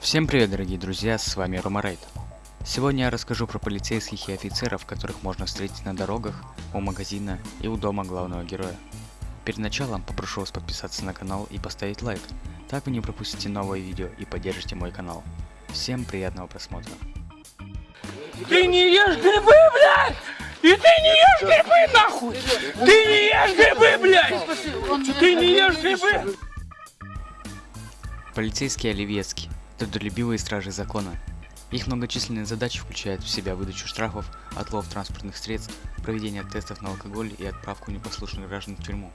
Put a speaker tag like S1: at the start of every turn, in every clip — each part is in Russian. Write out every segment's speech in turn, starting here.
S1: Всем привет, дорогие друзья, с вами Ромарейд. Сегодня я расскажу про полицейских и офицеров, которых можно встретить на дорогах, у магазина и у дома главного героя. Перед началом попрошу вас подписаться на канал и поставить лайк, так вы не пропустите новые видео и поддержите мой канал. Всем приятного просмотра.
S2: Ты не ешь грибы, блядь! И ты не ешь грибы, нахуй! Ты не ешь грибы, блядь! Ты не ешь грибы!
S1: Полицейские оливьецкие – трудолюбивые стражи закона. Их многочисленные задачи включают в себя выдачу штрафов, отлов транспортных средств, проведение тестов на алкоголь и отправку непослушных граждан в тюрьму.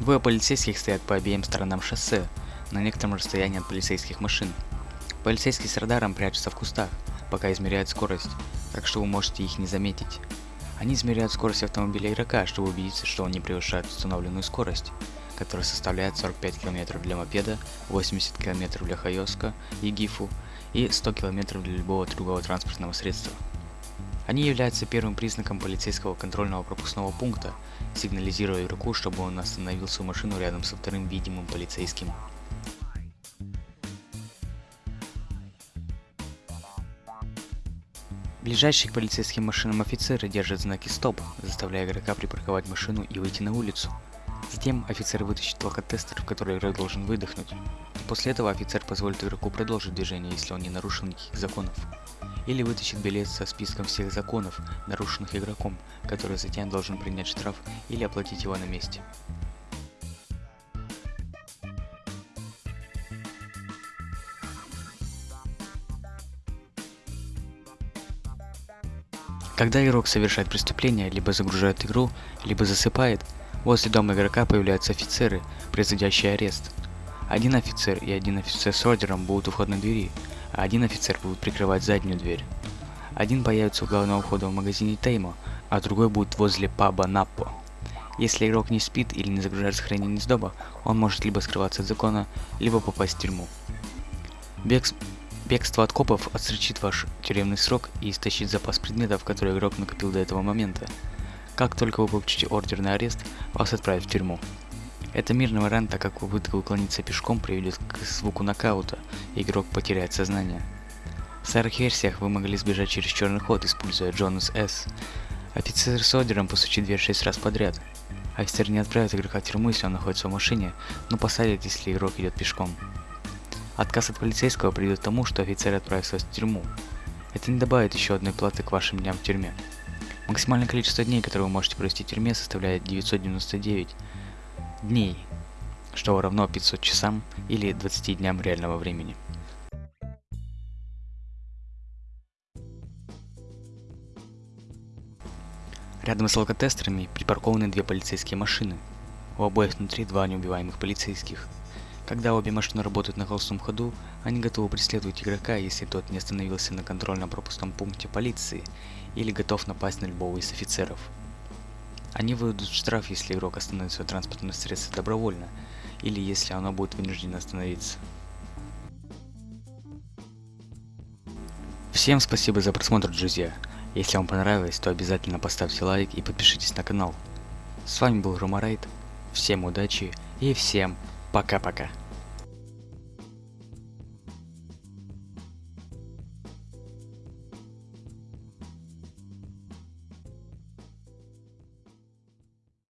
S1: Двое полицейских стоят по обеим сторонам шоссе, на некотором расстоянии от полицейских машин. Полицейские с радаром прячутся в кустах, пока измеряют скорость, так что вы можете их не заметить. Они измеряют скорость автомобиля игрока, чтобы убедиться, что он не превышает установленную скорость, которая составляет 45 км для мопеда, 80 км для хайоска и гифу и 100 км для любого другого транспортного средства. Они являются первым признаком полицейского контрольного пропускного пункта, сигнализируя игроку, чтобы он остановил свою машину рядом со вторым видимым полицейским. Ближайшие к полицейским машинам офицеры держат знаки стоп, заставляя игрока припарковать машину и выйти на улицу. Затем офицер вытащит алкотестер, в который игрок должен выдохнуть. После этого офицер позволит игроку продолжить движение, если он не нарушил никаких законов. Или вытащит билет со списком всех законов, нарушенных игроком, который затем должен принять штраф или оплатить его на месте. Когда игрок совершает преступление, либо загружает игру, либо засыпает, возле дома игрока появляются офицеры, производящие арест. Один офицер и один офицер с ордером будут у входной двери, а один офицер будет прикрывать заднюю дверь. Один появится у главного входа в магазине Теймо, а другой будет возле паба Наппо. Если игрок не спит или не загружает сохранение с дома, он может либо скрываться от закона, либо попасть в тюрьму. Бег Бегство от копов отсрочит ваш тюремный срок и истощит запас предметов, которые игрок накопил до этого момента. Как только вы получите ордер на арест, вас отправят в тюрьму. Это мирный вариант, так как попытка уклониться пешком приведет к звуку нокаута, и игрок потеряет сознание. В старых версиях вы могли сбежать через черный ход, используя Джонас С. Офицер с ордером постучит дверь 6 раз подряд. Офицер не отправит игрока в тюрьму, если он находится в машине, но посадит, если игрок идет пешком. Отказ от полицейского приведет к тому, что офицер отправится в тюрьму. Это не добавит еще одной платы к вашим дням в тюрьме. Максимальное количество дней, которые вы можете провести в тюрьме, составляет 999 дней, что равно 500 часам или 20 дням реального времени. Рядом с алкотестерами припаркованы две полицейские машины. У обоих внутри два неубиваемых полицейских – когда обе машины работают на холостом ходу, они готовы преследовать игрока, если тот не остановился на контрольно-пропускном пункте полиции или готов напасть на любого из офицеров. Они выдадут штраф, если игрок остановит свое транспортное средство добровольно, или если оно будет вынуждено остановиться. Всем спасибо за просмотр, друзья. Если вам понравилось, то обязательно поставьте лайк и подпишитесь на канал. С вами был Ромарайт. Всем удачи и всем пока-пока.